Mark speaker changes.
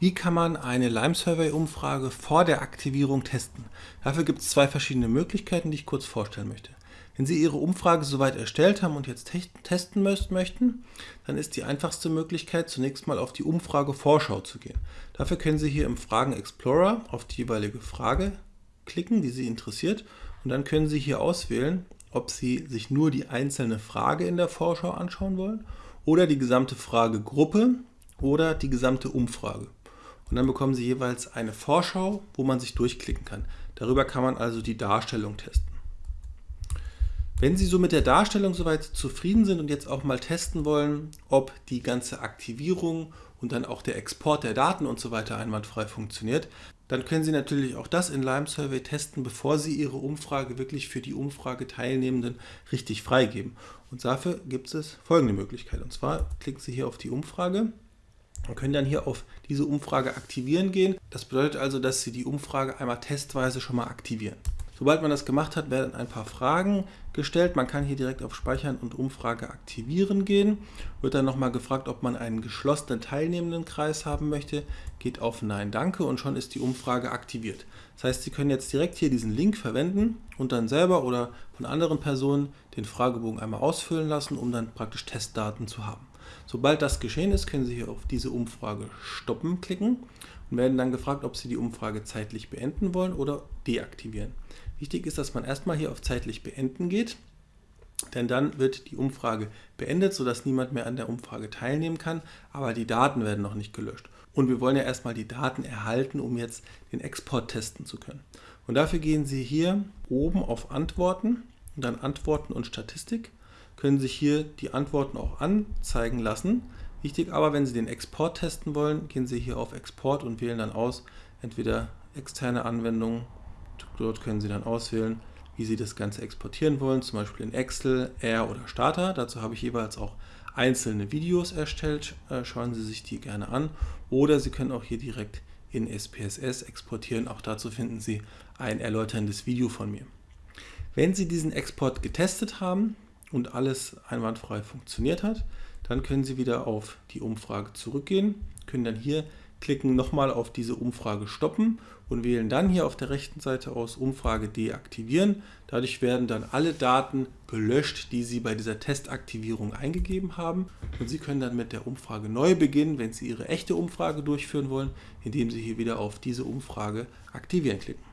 Speaker 1: Wie kann man eine Lime Survey Umfrage vor der Aktivierung testen? Dafür gibt es zwei verschiedene Möglichkeiten, die ich kurz vorstellen möchte. Wenn Sie Ihre Umfrage soweit erstellt haben und jetzt testen möchten, dann ist die einfachste Möglichkeit, zunächst mal auf die Umfrage-Vorschau zu gehen. Dafür können Sie hier im Fragen Explorer auf die jeweilige Frage klicken, die Sie interessiert, und dann können Sie hier auswählen, ob Sie sich nur die einzelne Frage in der Vorschau anschauen wollen oder die gesamte Fragegruppe oder die gesamte Umfrage. Und dann bekommen Sie jeweils eine Vorschau, wo man sich durchklicken kann. Darüber kann man also die Darstellung testen. Wenn Sie so mit der Darstellung soweit zufrieden sind und jetzt auch mal testen wollen, ob die ganze Aktivierung und dann auch der Export der Daten und so weiter einwandfrei funktioniert, dann können Sie natürlich auch das in Lime Survey testen, bevor Sie Ihre Umfrage wirklich für die Umfrageteilnehmenden richtig freigeben. Und dafür gibt es folgende Möglichkeit. Und zwar klicken Sie hier auf die Umfrage und können dann hier auf diese Umfrage aktivieren gehen. Das bedeutet also, dass Sie die Umfrage einmal testweise schon mal aktivieren. Sobald man das gemacht hat, werden ein paar Fragen gestellt. Man kann hier direkt auf Speichern und Umfrage aktivieren gehen. Wird dann nochmal gefragt, ob man einen geschlossenen teilnehmenden Kreis haben möchte. Geht auf Nein, Danke und schon ist die Umfrage aktiviert. Das heißt, Sie können jetzt direkt hier diesen Link verwenden und dann selber oder von anderen Personen den Fragebogen einmal ausfüllen lassen, um dann praktisch Testdaten zu haben. Sobald das geschehen ist, können Sie hier auf diese Umfrage stoppen klicken und werden dann gefragt, ob Sie die Umfrage zeitlich beenden wollen oder deaktivieren. Wichtig ist, dass man erstmal hier auf zeitlich beenden geht, denn dann wird die Umfrage beendet, sodass niemand mehr an der Umfrage teilnehmen kann, aber die Daten werden noch nicht gelöscht. Und wir wollen ja erstmal die Daten erhalten, um jetzt den Export testen zu können. Und dafür gehen Sie hier oben auf Antworten und dann Antworten und Statistik, können sich hier die Antworten auch anzeigen lassen. Wichtig aber, wenn Sie den Export testen wollen, gehen Sie hier auf Export und wählen dann aus, entweder externe Anwendungen Dort können Sie dann auswählen, wie Sie das Ganze exportieren wollen, zum Beispiel in Excel, R oder Starter. Dazu habe ich jeweils auch einzelne Videos erstellt. Äh, schauen Sie sich die gerne an. Oder Sie können auch hier direkt in SPSS exportieren. Auch dazu finden Sie ein erläuterndes Video von mir. Wenn Sie diesen Export getestet haben und alles einwandfrei funktioniert hat, dann können Sie wieder auf die Umfrage zurückgehen, können dann hier klicken nochmal auf diese Umfrage stoppen und wählen dann hier auf der rechten Seite aus Umfrage deaktivieren. Dadurch werden dann alle Daten gelöscht, die Sie bei dieser Testaktivierung eingegeben haben. Und Sie können dann mit der Umfrage neu beginnen, wenn Sie Ihre echte Umfrage durchführen wollen, indem Sie hier wieder auf diese Umfrage aktivieren klicken.